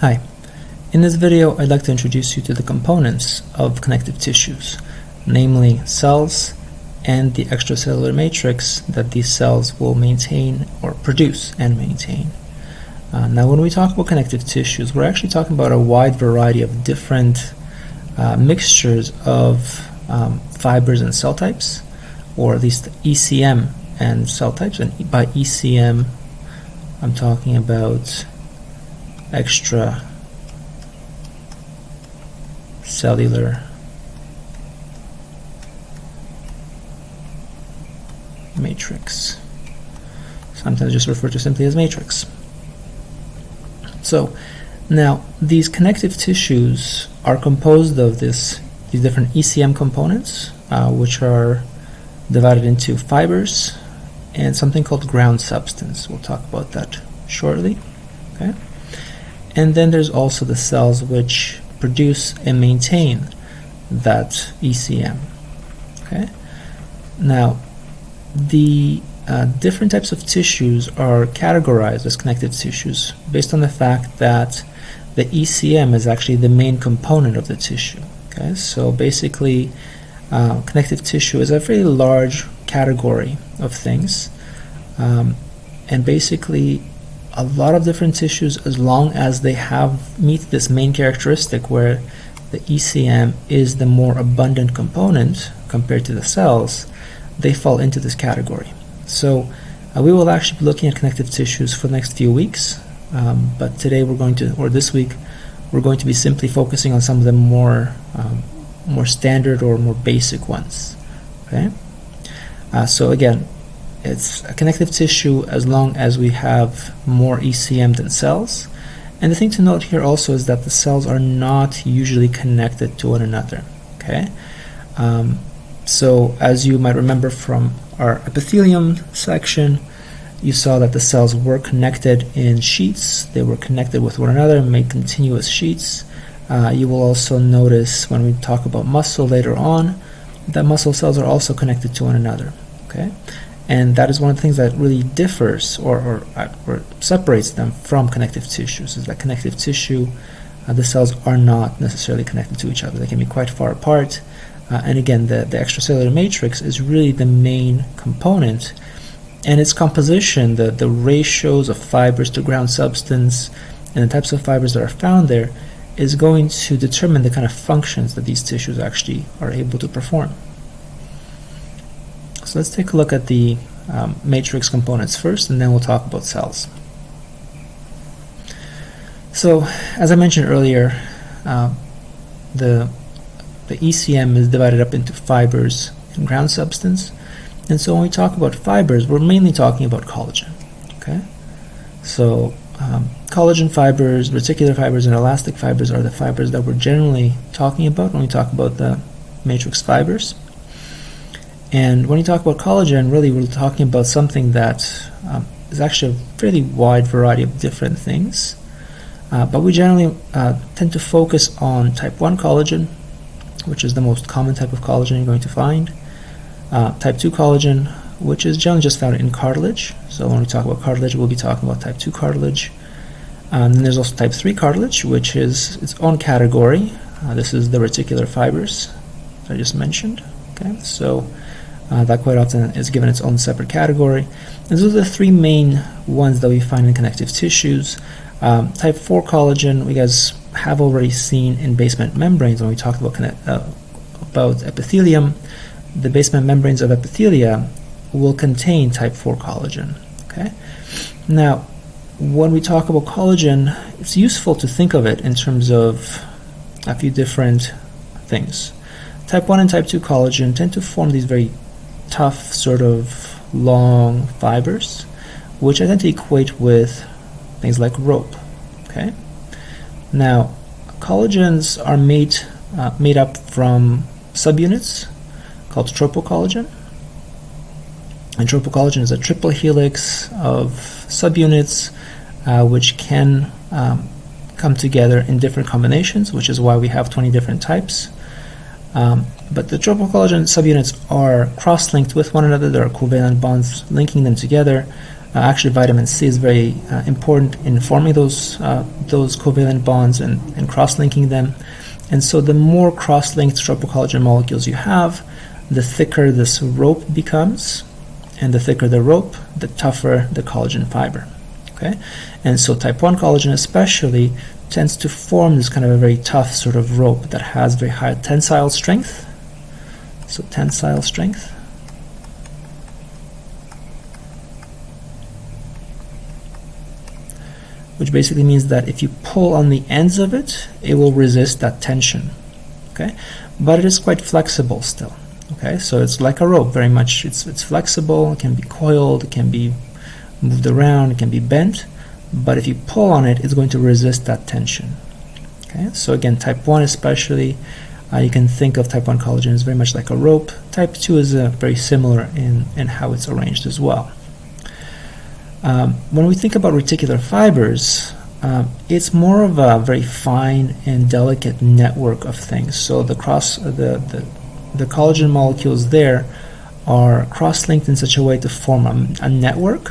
Hi. In this video, I'd like to introduce you to the components of connective tissues, namely cells and the extracellular matrix that these cells will maintain or produce and maintain. Uh, now, when we talk about connective tissues, we're actually talking about a wide variety of different uh, mixtures of um, fibers and cell types, or at least ECM and cell types. And by ECM, I'm talking about extra cellular matrix. Sometimes just referred to simply as matrix. So now these connective tissues are composed of this these different ECM components, uh, which are divided into fibers and something called ground substance. We'll talk about that shortly. Okay. And then there's also the cells which produce and maintain that ECM. Okay. Now, the uh, different types of tissues are categorized as connective tissues based on the fact that the ECM is actually the main component of the tissue. Okay, so basically, uh, connective tissue is a very large category of things, um, and basically, a lot of different tissues, as long as they have meet this main characteristic where the ECM is the more abundant component compared to the cells, they fall into this category. So uh, we will actually be looking at connective tissues for the next few weeks, um, but today we're going to, or this week, we're going to be simply focusing on some of the more um, more standard or more basic ones. Okay. Uh, so again, it's a connective tissue as long as we have more ECM than cells. And the thing to note here also is that the cells are not usually connected to one another. Okay. Um, so as you might remember from our epithelium section, you saw that the cells were connected in sheets. They were connected with one another and made continuous sheets. Uh, you will also notice when we talk about muscle later on that muscle cells are also connected to one another. Okay, and that is one of the things that really differs or, or, uh, or separates them from connective tissues. Is that connective tissue, uh, the cells are not necessarily connected to each other. They can be quite far apart. Uh, and again, the, the extracellular matrix is really the main component. And its composition, the, the ratios of fibers to ground substance, and the types of fibers that are found there, is going to determine the kind of functions that these tissues actually are able to perform. So let's take a look at the um, matrix components first, and then we'll talk about cells. So, as I mentioned earlier, uh, the the ECM is divided up into fibers and ground substance. And so when we talk about fibers, we're mainly talking about collagen. Okay, so um, collagen fibers, reticular fibers, and elastic fibers are the fibers that we're generally talking about when we talk about the matrix fibers. And when you talk about collagen, really we're talking about something that um, is actually a fairly wide variety of different things. Uh, but we generally uh, tend to focus on type 1 collagen, which is the most common type of collagen you're going to find. Uh, type 2 collagen, which is generally just found in cartilage. So when we talk about cartilage, we'll be talking about type 2 cartilage. Um, then there's also type 3 cartilage, which is its own category. Uh, this is the reticular fibers I just mentioned. Okay, so uh, that quite often is given its own separate category. And those are the three main ones that we find in connective tissues. Um, type 4 collagen, we guys have already seen in basement membranes when we talked about, uh, about epithelium. The basement membranes of epithelia will contain type 4 collagen. Okay. Now, when we talk about collagen, it's useful to think of it in terms of a few different things. Type 1 and type 2 collagen tend to form these very tough, sort of long fibers, which I tend to equate with things like rope. Okay. Now, collagens are made uh, made up from subunits called tropocollagen. And tropocollagen is a triple helix of subunits uh, which can um, come together in different combinations, which is why we have 20 different types. Um, but the tropocollagen subunits are cross-linked with one another. There are covalent bonds linking them together. Uh, actually, vitamin C is very uh, important in forming those uh, those covalent bonds and, and cross-linking them. And so, the more cross-linked collagen molecules you have, the thicker this rope becomes, and the thicker the rope, the tougher the collagen fiber. Okay, and so type 1 collagen especially tends to form this kind of a very tough sort of rope that has very high tensile strength. So tensile strength. which basically means that if you pull on the ends of it, it will resist that tension. Okay, but it is quite flexible still. Okay, so it's like a rope, very much. It's it's flexible. It can be coiled. It can be moved around. It can be bent. But if you pull on it, it's going to resist that tension. Okay, so again, type one especially, uh, you can think of type one collagen as very much like a rope. Type two is uh, very similar in in how it's arranged as well. Um, when we think about reticular fibers, um, it's more of a very fine and delicate network of things. So the cross, the, the, the collagen molecules there are cross-linked in such a way to form a, a, network,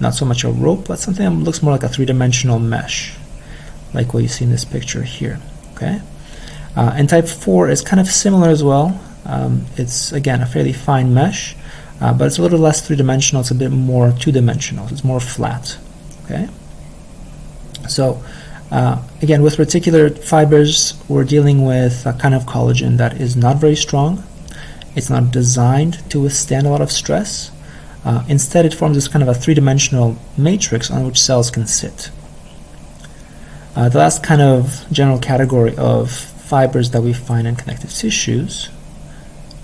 not so much a rope, but something that looks more like a three-dimensional mesh, like what you see in this picture here. Okay, uh, and type 4 is kind of similar as well. Um, it's again a fairly fine mesh, uh, but it's a little less three-dimensional, it's a bit more two-dimensional, it's more flat. Okay. So uh, again, with reticular fibers, we're dealing with a kind of collagen that is not very strong. It's not designed to withstand a lot of stress. Uh, instead, it forms this kind of a three-dimensional matrix on which cells can sit. Uh, the last kind of general category of fibers that we find in connective tissues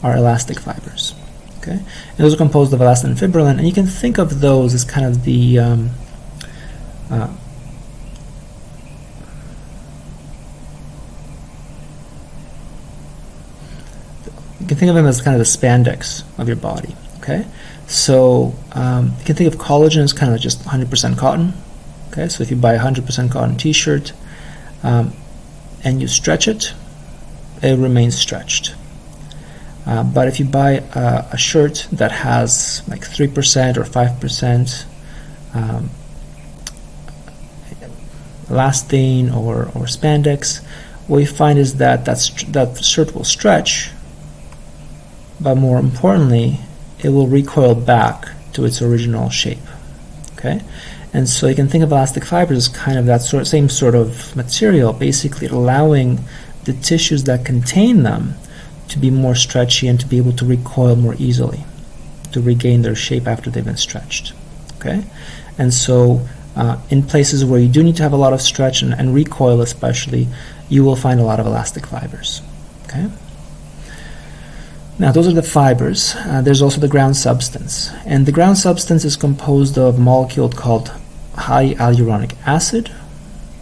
are elastic fibers. Okay, and those are composed of elastin and fibrillin, and you can think of those as kind of the um, uh, you can think of them as kind of the spandex of your body. Okay, so um, you can think of collagen as kind of just 100% cotton. Okay, so if you buy a 100% cotton T-shirt um, and you stretch it, it remains stretched. Uh, but if you buy a, a, shirt that has like 3% or 5% um, elastane or, or spandex, what you find is that that's, that shirt will stretch, but more importantly, it will recoil back to its original shape. Okay, and so you can think of elastic fibers as kind of that sort, same sort of material, basically allowing the tissues that contain them to be more stretchy and to be able to recoil more easily, to regain their shape after they've been stretched. Okay, and so uh, in places where you do need to have a lot of stretch and, and recoil, especially, you will find a lot of elastic fibers. Okay. Now, those are the fibers. Uh, there's also the ground substance, and the ground substance is composed of a molecule called high hyaluronic acid,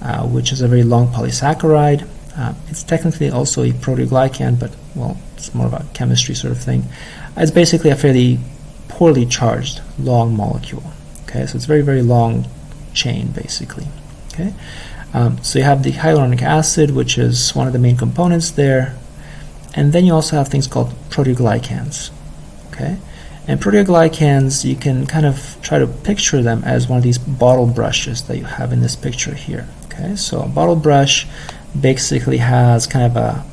uh, which is a very long polysaccharide. Uh, it's technically also a proteoglycan, but well, it's more of a chemistry sort of thing. It's basically a fairly poorly charged long molecule. Okay, so it's very very long chain basically. Okay, um, so you have the hyaluronic acid, which is one of the main components there, and then you also have things called proteoglycans. Okay, and proteoglycans you can kind of try to picture them as one of these bottle brushes that you have in this picture here. Okay, so a bottle brush basically has kind of a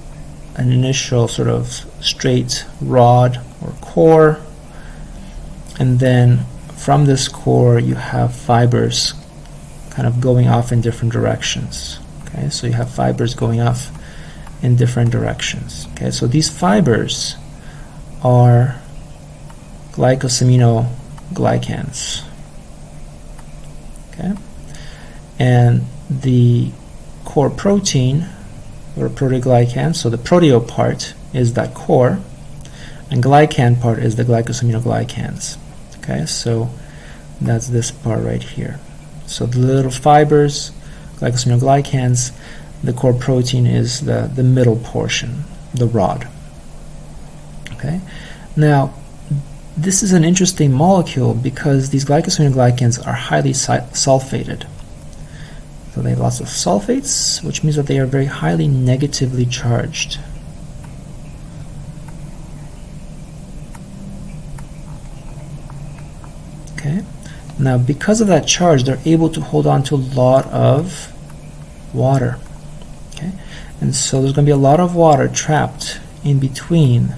an initial sort of straight rod or core. And then from this core you have fibers kind of going off in different directions okay? So you have fibers going off in different directions okay? So these fibers are glycosaminoglycans okay and the core protein or proteoglycan. So the proteo part is that core, and glycan part is the glycosaminoglycans. Okay, so that's this part right here. So the little fibers, glycosaminoglycans, the core protein is the, the middle portion, the rod. Okay, now this is an interesting molecule because these glycosaminoglycans are highly sulfated. So they have lots of sulfates, which means that they are very highly negatively charged. Okay, Now, because of that charge, they're able to hold on to a lot of water. Okay, and so there's going to be a lot of water trapped in between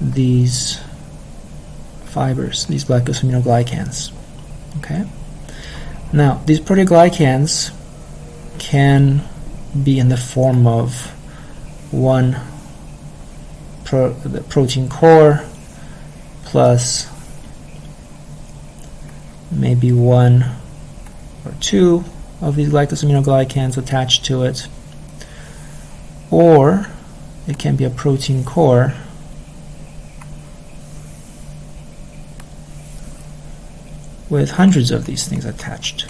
these fibers, these glycosaminoglycans. Okay. Now, these proteoglycans can be in the form of one pro protein core plus maybe one or two of these glycosaminoglycans attached to it or it can be a protein core with hundreds of these things attached.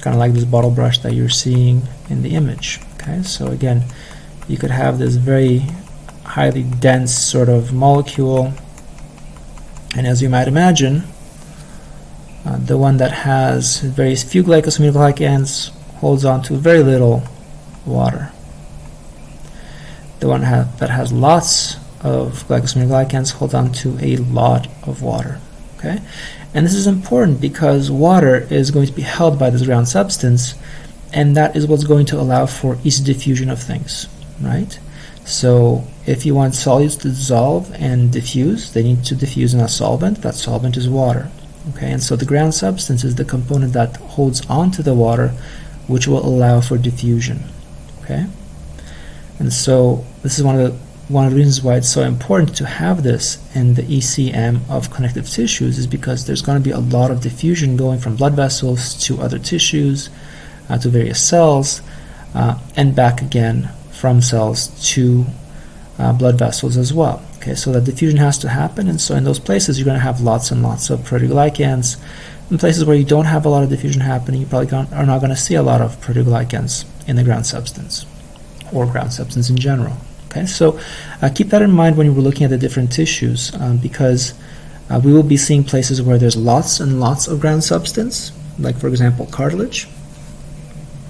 Kind of like this bottle brush that you're seeing in the image okay? So again you could have this very highly dense sort of molecule. And as you might imagine uh, the one that has very few glycosaminoglycans holds on to very little water. The one ha that has lots of glycosaminoglycans holds on to a lot of water okay and this is important because water is going to be held by this ground substance and that is what's going to allow for easy diffusion of things, right? So if you want solutes to dissolve and diffuse, they need to diffuse in a solvent. That solvent is water. Okay, and so the ground substance is the component that holds onto the water, which will allow for diffusion. Okay, and so this is one of the one of the reasons why it's so important to have this in the ECM of connective tissues is because there's going to be a lot of diffusion going from blood vessels to other tissues, uh, to various cells, uh, and back again from cells to uh, blood vessels as well. Okay, so that diffusion has to happen, and so in those places you're going to have lots and lots of proteoglycans. In places where you don't have a lot of diffusion happening, you probably are not going to see a lot of proteoglycans in the ground substance or ground substance in general. Okay, so uh, keep that in mind when you are looking at the different tissues um, because uh, we will be seeing places where there's lots and lots of ground substance, like for example cartilage.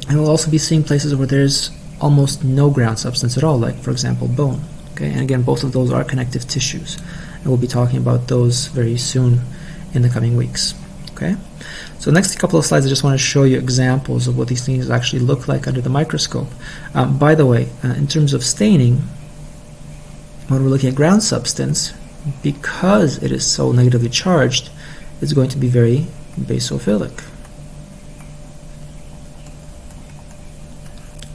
And we'll also be seeing places where there's almost no ground substance at all, like for example bone. Okay, and again, both of those are connective tissues. And we'll be talking about those very soon in the coming weeks. Okay, so next couple of slides, I just want to show you examples of what these things actually look like under the microscope. Um, by the way, uh, in terms of staining, when we're looking at ground substance, because it is so negatively charged, it's going to be very basophilic.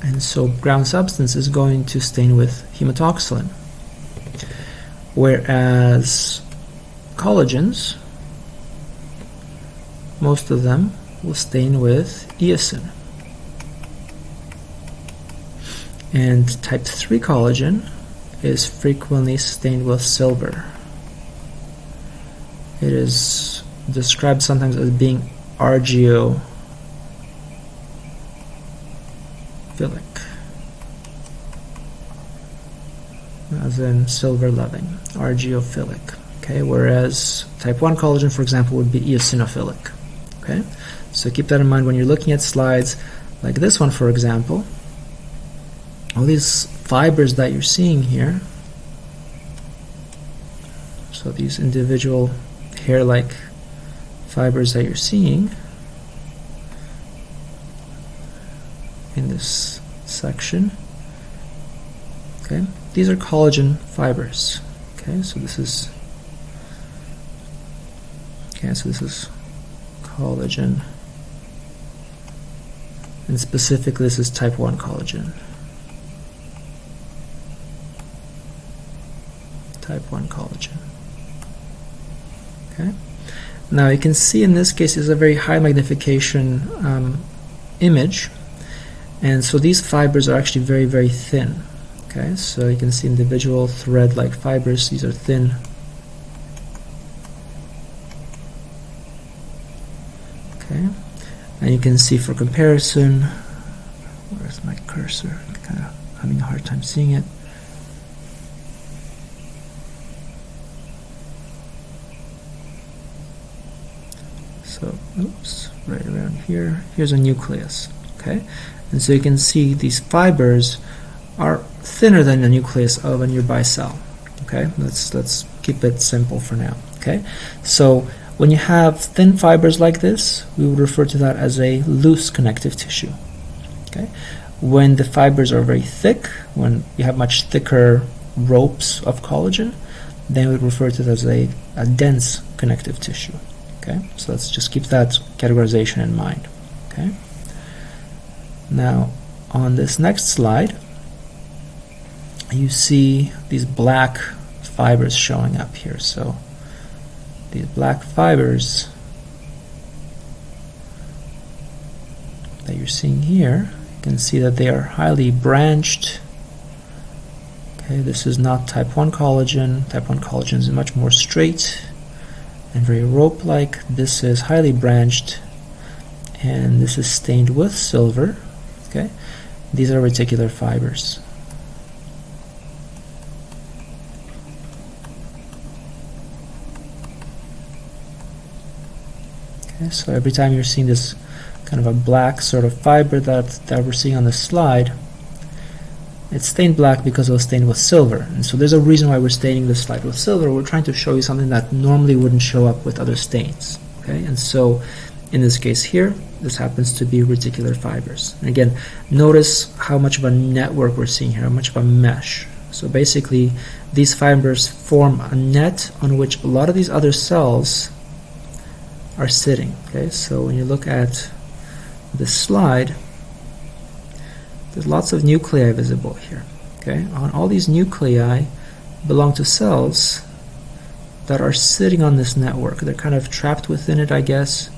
And so ground substance is going to stain with hematoxylin. Whereas collagens most of them will stain with eosin. And type 3 collagen is frequently stained with silver. It is described sometimes as being argyrophilic. As in silver loving, argyrophilic. Okay, whereas type 1 collagen, for example, would be eosinophilic. Okay, so keep that in mind when you're looking at slides like this one, for example. All these fibers that you're seeing here, so these individual hair-like fibers that you're seeing in this section, okay, these are collagen fibers. Okay, so this is okay, so this is collagen. And specifically, this is type 1 collagen. Type 1 collagen. Okay. Now you can see in this case is a very high magnification um, image and so these fibers are actually very very thin okay so you can see individual thread like fibers these are thin Okay, and you can see for comparison, where's my cursor? I'm kind of having a hard time seeing it. So, oops, right around here. Here's a nucleus. Okay, and so you can see these fibers are thinner than the nucleus of a nearby cell. Okay, let's let's keep it simple for now. Okay, so When you have thin fibers like this, we would refer to that as a loose connective tissue. Okay? When the fibers are very thick, when you have much thicker ropes of collagen, then we refer to it as a, a dense connective tissue. Okay, so let's just keep that categorization in mind. Okay. Now, on this next slide, you see these black fibers showing up here. So these black fibers that you're seeing here, you can see that they are highly branched. Okay, this is not type 1 collagen. Type 1 collagen is much more straight and very rope-like. This is highly branched and this is stained with silver. Okay, These are reticular fibers. Okay, so every time you're seeing this kind of a black sort of fiber that, that we're seeing on the slide, it's stained black because it was stained with silver. And so there's a reason why we're staining this slide with silver. We're trying to show you something that normally wouldn't show up with other stains. Okay, and so in this case here, this happens to be reticular fibers. And again, notice how much of a network we're seeing here, how much of a mesh. So basically, these fibers form a net on which a lot of these other cells are sitting. Okay, so when you look at this slide, there's lots of nuclei visible here. Okay, on all these nuclei belong to cells that are sitting on this network. They're kind of trapped within it, I guess,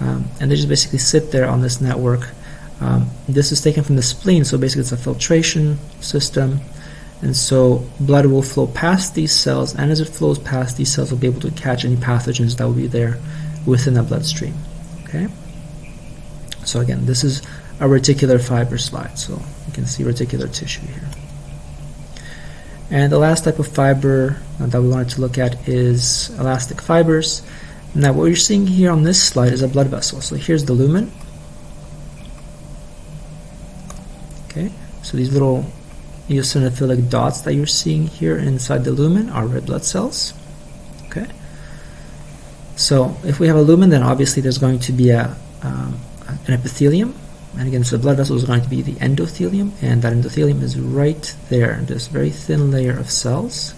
um, and they just basically sit there on this network. Um, this is taken from the spleen, so basically it's a filtration system, and so blood will flow past these cells, and as it flows past, these cells will be able to catch any pathogens that will be there within the bloodstream. Okay. So again, this is a reticular fiber slide. So you can see reticular tissue here. And the last type of fiber uh, that we wanted to look at is elastic fibers. Now what you're seeing here on this slide is a blood vessel. So here's the lumen. Okay, so these little eosinophilic dots that you're seeing here inside the lumen are red blood cells. So if we have a lumen, then obviously there's going to be a, um, an epithelium. And again, so the blood vessel is going to be the endothelium, and that endothelium is right there, this very thin layer of cells.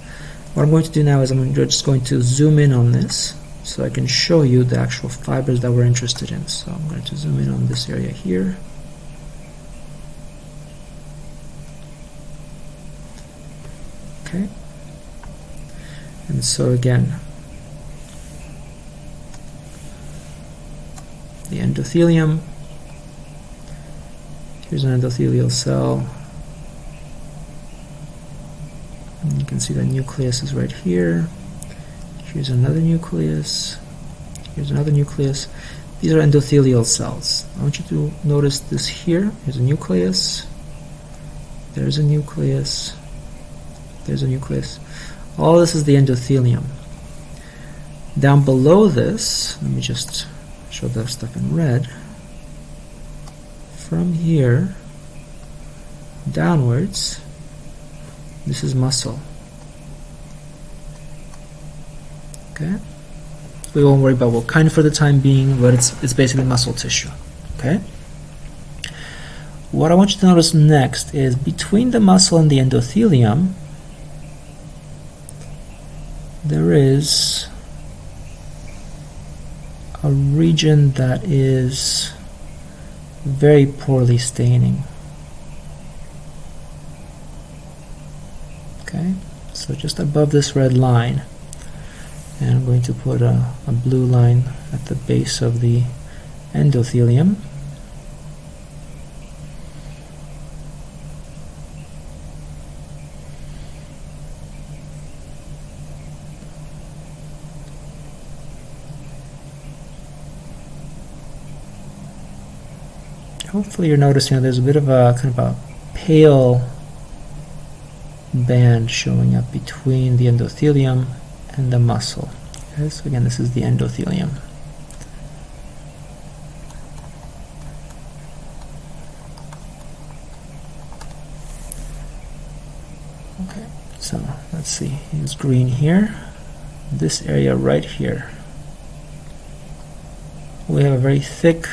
What I'm going to do now is I'm just going to zoom in on this so I can show you the actual fibers that we're interested in. So I'm going to zoom in on this area here. Okay. And so again, the endothelium. Here's an endothelial cell. And you can see the nucleus is right here. Here's another nucleus. Here's another nucleus. These are endothelial cells. I want you to notice this here. Here's a nucleus. There's a nucleus. There's a nucleus. All this is the endothelium. Down below this, let me just show that stuff in red. From here downwards, this is muscle. Okay, we won't worry about what kind for the time being, but it's it's basically muscle tissue. Okay. What I want you to notice next is between the muscle and the endothelium, there is a region that is very poorly staining. Okay, so just above this red line, and I'm going to put a, a blue line at the base of the endothelium. Hopefully you're noticing there's a bit of a kind of a pale band showing up between the endothelium and the muscle. Okay, so again, this is the endothelium. Okay, so let's see, it's green here. This area right here we have a very thick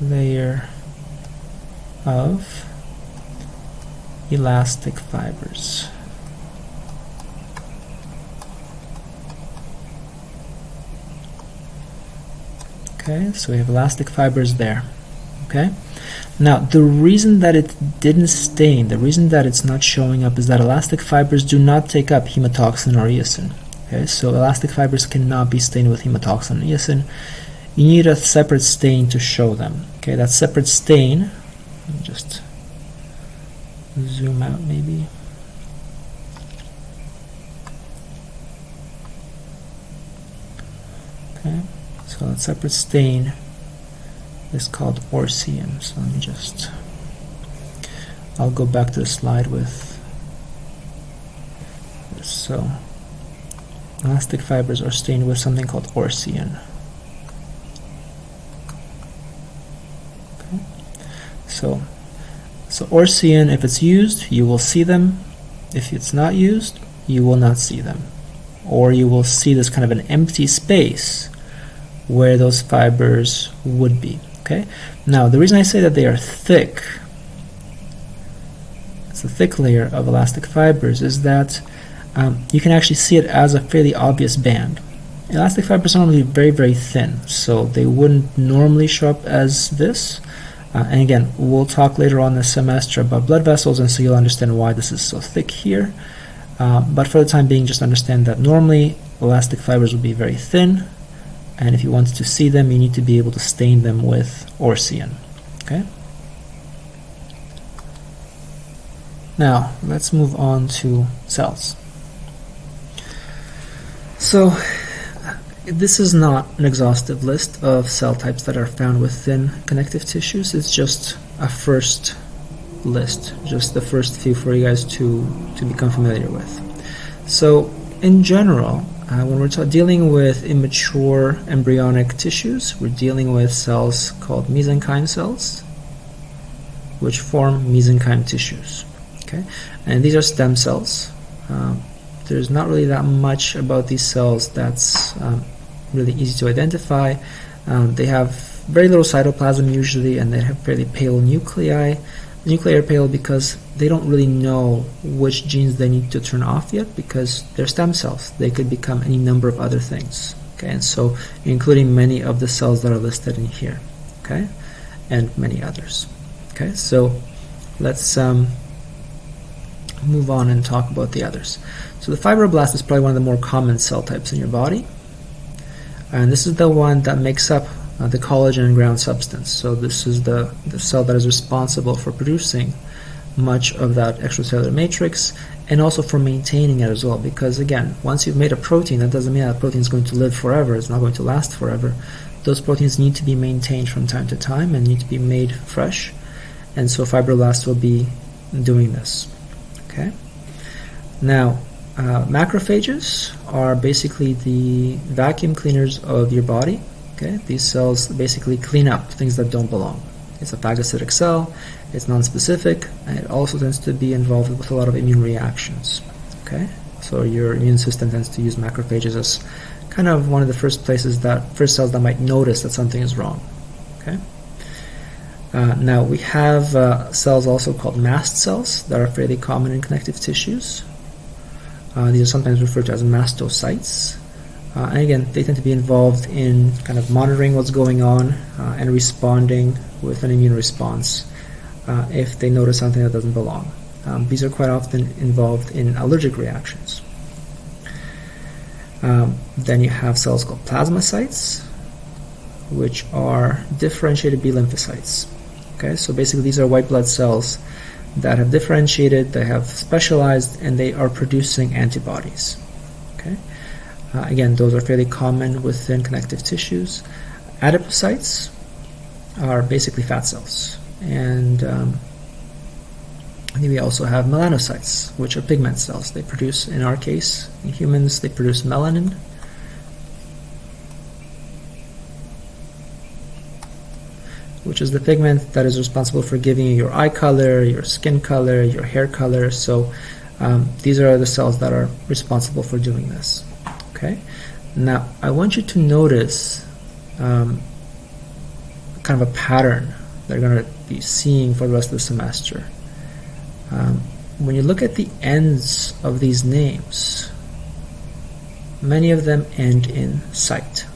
layer of elastic fibers. Okay, so we have elastic fibers there. Okay, now the reason that it didn't stain, the reason that it's not showing up is that elastic fibers do not take up hematoxin or eosin. Okay, so elastic fibers cannot be stained with hematoxin and eosin. You need a separate stain to show them. Okay, that separate stain, just zoom out maybe. Okay, so that separate stain is called orcein. So let me just, I'll go back to the slide with this. So elastic fibers are stained with something called orcein. So, so orcein, if it's used, you will see them. If it's not used, you will not see them. Or you will see this kind of an empty space where those fibers would be. Okay. Now, the reason I say that they are thick, it's a thick layer of elastic fibers, is that um, you can actually see it as a fairly obvious band. Elastic fibers are normally very, very thin, so they wouldn't normally show up as this. Uh, and again, we'll talk later on this semester about blood vessels, and so you'll understand why this is so thick here. Uh, but for the time being, just understand that normally elastic fibers will be very thin, and if you want to see them, you need to be able to stain them with orcein. Okay. Now, let's move on to cells. So, this is not an exhaustive list of cell types that are found within connective tissues. It's just a first list, just the first few for you guys to, to become familiar with. So, in general, uh, when we're dealing with immature embryonic tissues, we're dealing with cells called mesenchyme cells, which form mesenchyme tissues. Okay, and these are stem cells. Um, there's not really that much about these cells that's um, really easy to identify. Um, they have very little cytoplasm usually, and they have fairly pale nuclei. Nuclei are pale because they don't really know which genes they need to turn off yet because they're stem cells. They could become any number of other things. Okay, and so including many of the cells that are listed in here. Okay, and many others. Okay, so let's um, move on and talk about the others. So the fibroblast is probably one of the more common cell types in your body. And this is the one that makes up uh, the collagen and ground substance. So this is the, the cell that is responsible for producing much of that extracellular matrix and also for maintaining it as well because again once you've made a protein that doesn't mean that protein is going to live forever it's not going to last forever those proteins need to be maintained from time to time and need to be made fresh and so fibroblasts will be doing this okay. Now uh, macrophages are basically the vacuum cleaners of your body. Okay. These cells basically clean up things that don't belong. It's a phagocytic cell. It's non-specific, and it also tends to be involved with a lot of immune reactions. Okay, so your immune system tends to use macrophages as kind of one of the first places that first cells that might notice that something is wrong. Okay. Uh, now we have uh, cells also called mast cells that are fairly common in connective tissues. Uh, these are sometimes referred to as mastocytes. Uh, and again, they tend to be involved in kind of monitoring what's going on uh, and responding with an immune response uh, if they notice something that doesn't belong. Um, these are quite often involved in allergic reactions. Um, then you have cells called plasmacytes, which are differentiated B lymphocytes. Okay, so basically these are white blood cells that have differentiated, they have specialized, and they are producing antibodies. Okay, uh, again, those are fairly common within connective tissues. Adipocytes are basically fat cells and um, we also have melanocytes, which are pigment cells. They produce, in our case, in humans, they produce melanin. Which is the pigment that is responsible for giving you your eye color, your skin color, your hair color. So um, these are the cells that are responsible for doing this. Okay. Now I want you to notice um, kind of a pattern that you're going to be seeing for the rest of the semester. Um, when you look at the ends of these names, many of them end in site.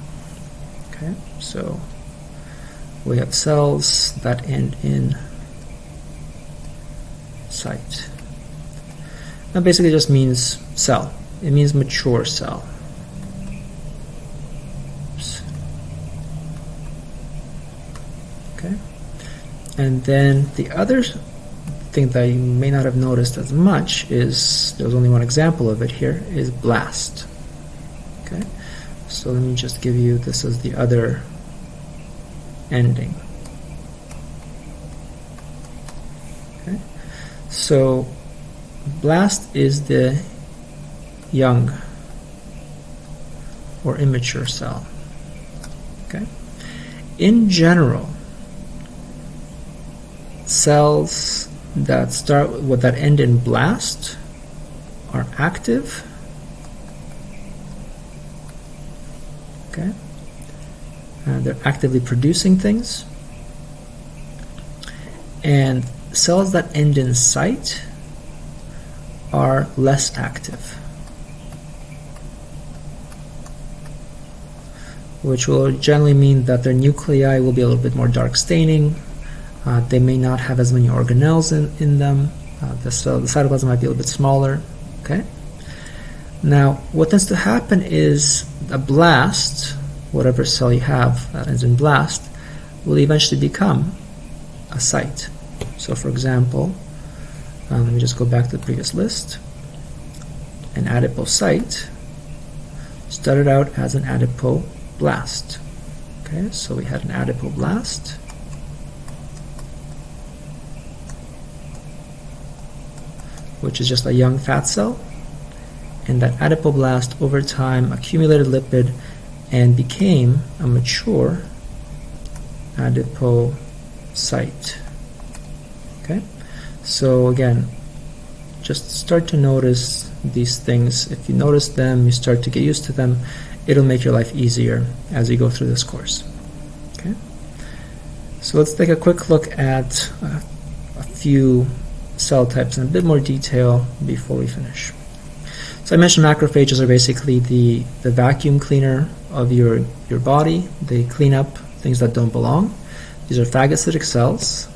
Okay, so we have cells that end in site. That basically just means cell. It means mature cell. Oops. Okay. And then the other thing that you may not have noticed as much is, there's only one example of it here, is blast. Okay. So let me just give you this as the other ending. Okay. So blast is the young or immature cell. Okay. In general, cells that start with that end in blast are active. Okay. And they're actively producing things. And cells that end in site are less active. which will generally mean that their nuclei will be a little bit more dark staining. Uh, they may not have as many organelles in, in them. Uh, the, so the cytoplasm might be a little bit smaller. Okay. Now, what tends to happen is a blast, whatever cell you have that ends in blast, will eventually become a site. So, for example, um, let me just go back to the previous list. An adipocyte started out as an adipoblast. Okay, so we had an adipoblast. which is just a young fat cell. And that adipoblast over time accumulated lipid and became a mature adipocyte. Okay, so again, just start to notice these things. If you notice them, you start to get used to them, it'll make your life easier as you go through this course. Okay, so let's take a quick look at uh, a few cell types in a bit more detail before we finish. So I mentioned macrophages are basically the, the vacuum cleaner of your, your body. They clean up things that don't belong. These are phagocytic cells.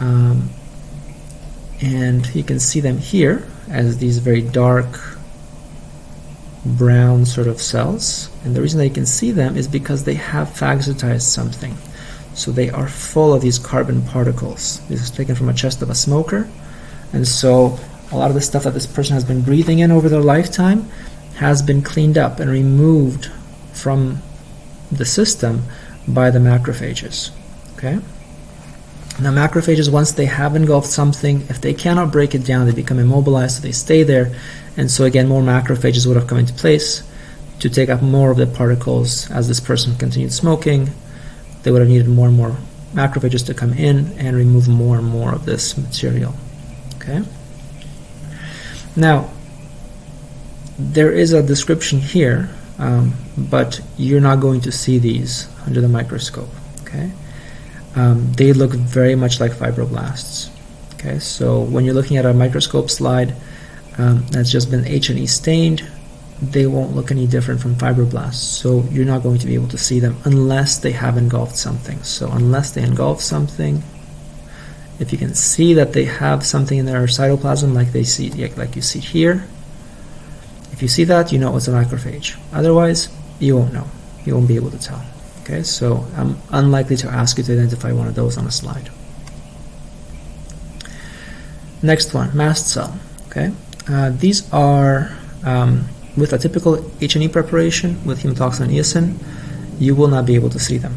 Um, and you can see them here as these very dark brown sort of cells. And the reason that you can see them is because they have phagocytized something. So they are full of these carbon particles. This is taken from a chest of a smoker. And so a lot of the stuff that this person has been breathing in over their lifetime has been cleaned up and removed from the system by the macrophages. Okay? Now macrophages, once they have engulfed something, if they cannot break it down, they become immobilized, so they stay there. And so again, more macrophages would have come into place to take up more of the particles as this person continued smoking, they would have needed more and more macrophages to come in and remove more and more of this material. Okay. Now, there is a description here, um, but you're not going to see these under the microscope. Okay. Um, they look very much like fibroblasts. Okay, so when you're looking at a microscope slide um, that's just been H&E stained, they won't look any different from fibroblasts. So you're not going to be able to see them unless they have engulfed something. So unless they engulf something, if you can see that they have something in their cytoplasm like they see like you see here, if you see that, you know it's a macrophage. Otherwise, you won't know. You won't be able to tell. Okay, so I'm unlikely to ask you to identify one of those on a slide. Next one, mast cell. Okay, uh, these are um, with a typical H&E preparation with hematoxin and eosin, you will not be able to see them.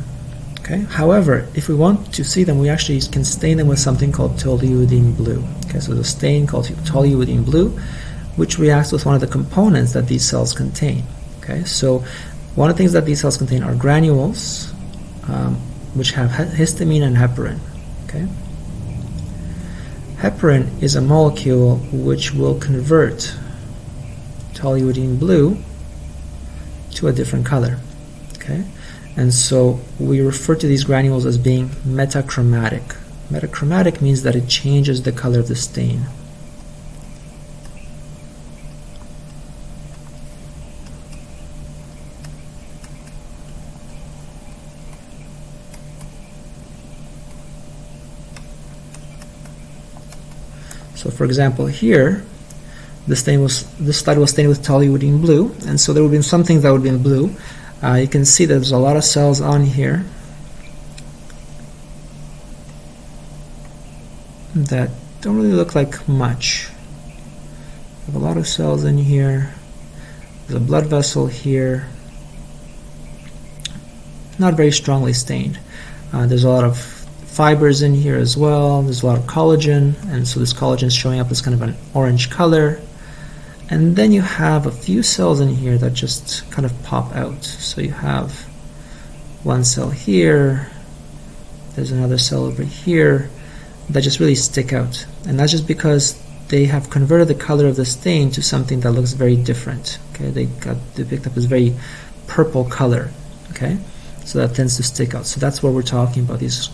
Okay. However, if we want to see them, we actually can stain them with something called toluidine blue. Okay, so the stain called toluidine blue, which reacts with one of the components that these cells contain. Okay, so one of the things that these cells contain are granules, um, which have histamine and heparin. Okay, heparin is a molecule which will convert toluidine blue to a different color. Okay, and so we refer to these granules as being metachromatic. Metachromatic means that it changes the color of the stain. For example here, stain was this slide was stained with toluidine blue, and so there would be some things that would be in blue. Uh, you can see that there's a lot of cells on here that don't really look like much. have a lot of cells in here. There's a blood vessel here. Not very strongly stained. Uh, there's a lot of fibers in here as well. There's a lot of collagen, and so this collagen is showing up as kind of an orange color. And then you have a few cells in here that just kind of pop out. So you have one cell here, there's another cell over here that just really stick out. And that's just because they have converted the color of the stain to something that looks very different. Okay, they got they picked up this very purple color. Okay, so that tends to stick out. So that's what we're talking about. These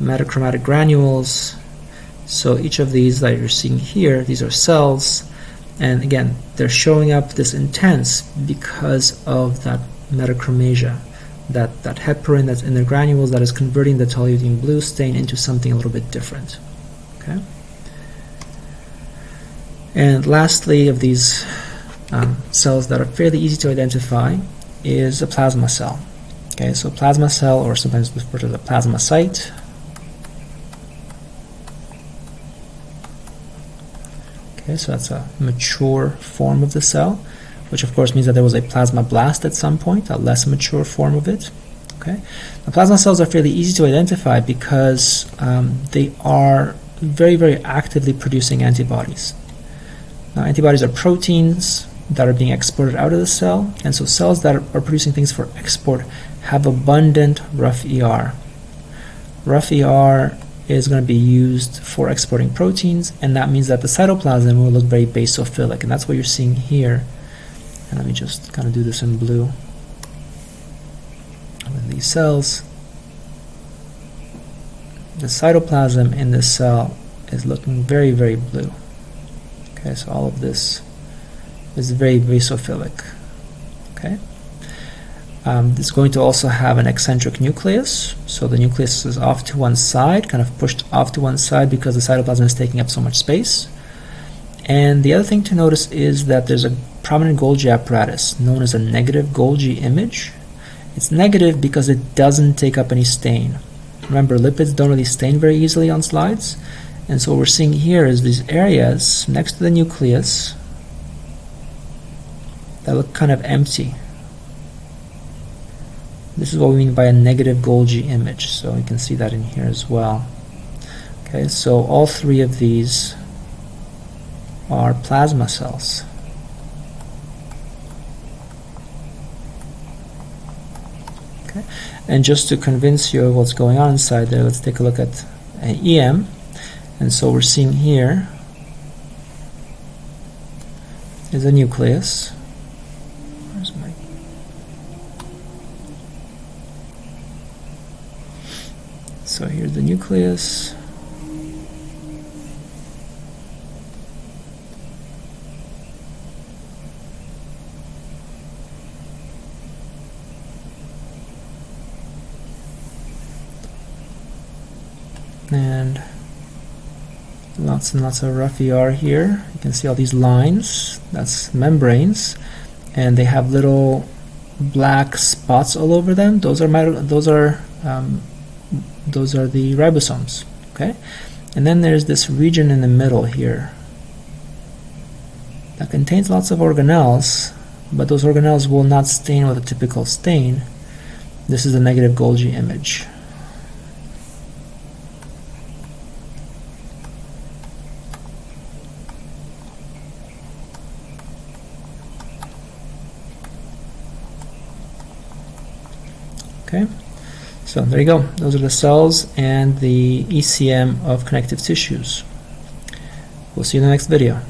metachromatic granules. So each of these that you're seeing here, these are cells, and again, they're showing up this intense because of that metachromasia, that, that heparin that's in the granules that is converting the toluidine blue stain into something a little bit different. Okay. And lastly, of these um, cells that are fairly easy to identify is a plasma cell. Okay, so plasma cell, or sometimes referred to as a plasmacyte, Okay, so that's a mature form of the cell, which of course means that there was a plasmablast at some point, a less mature form of it. Okay, the plasma cells are fairly easy to identify because um, they are very, very actively producing antibodies. Now, antibodies are proteins that are being exported out of the cell, and so cells that are producing things for export have abundant rough ER. Rough ER is going to be used for exporting proteins, and that means that the cytoplasm will look very basophilic, and that's what you're seeing here. And let me just kind of do this in blue with these cells. The cytoplasm in this cell is looking very, very blue. Okay, so all of this is very basophilic. Okay. Um, it's going to also have an eccentric nucleus, so the nucleus is off to one side, kind of pushed off to one side because the cytoplasm is taking up so much space. And the other thing to notice is that there's a prominent Golgi apparatus known as a negative Golgi image. It's negative because it doesn't take up any stain. Remember, lipids don't really stain very easily on slides, and so what we're seeing here is these areas next to the nucleus that look kind of empty. This is what we mean by a negative Golgi image. So you can see that in here as well. Okay, so all three of these are plasma cells. Okay, and just to convince you of what's going on inside there, let's take a look at an EM. And so we're seeing here is a nucleus. So here's the nucleus. And lots and lots of rough ER here. You can see all these lines, that's membranes, and they have little black spots all over them. Those are those are um, those are the ribosomes okay? And then there's this region in the middle here that contains lots of organelles but those organelles will not stain with a typical stain. This is a negative Golgi image okay so there you go. Those are the cells and the ECM of connective tissues. We'll see you in the next video.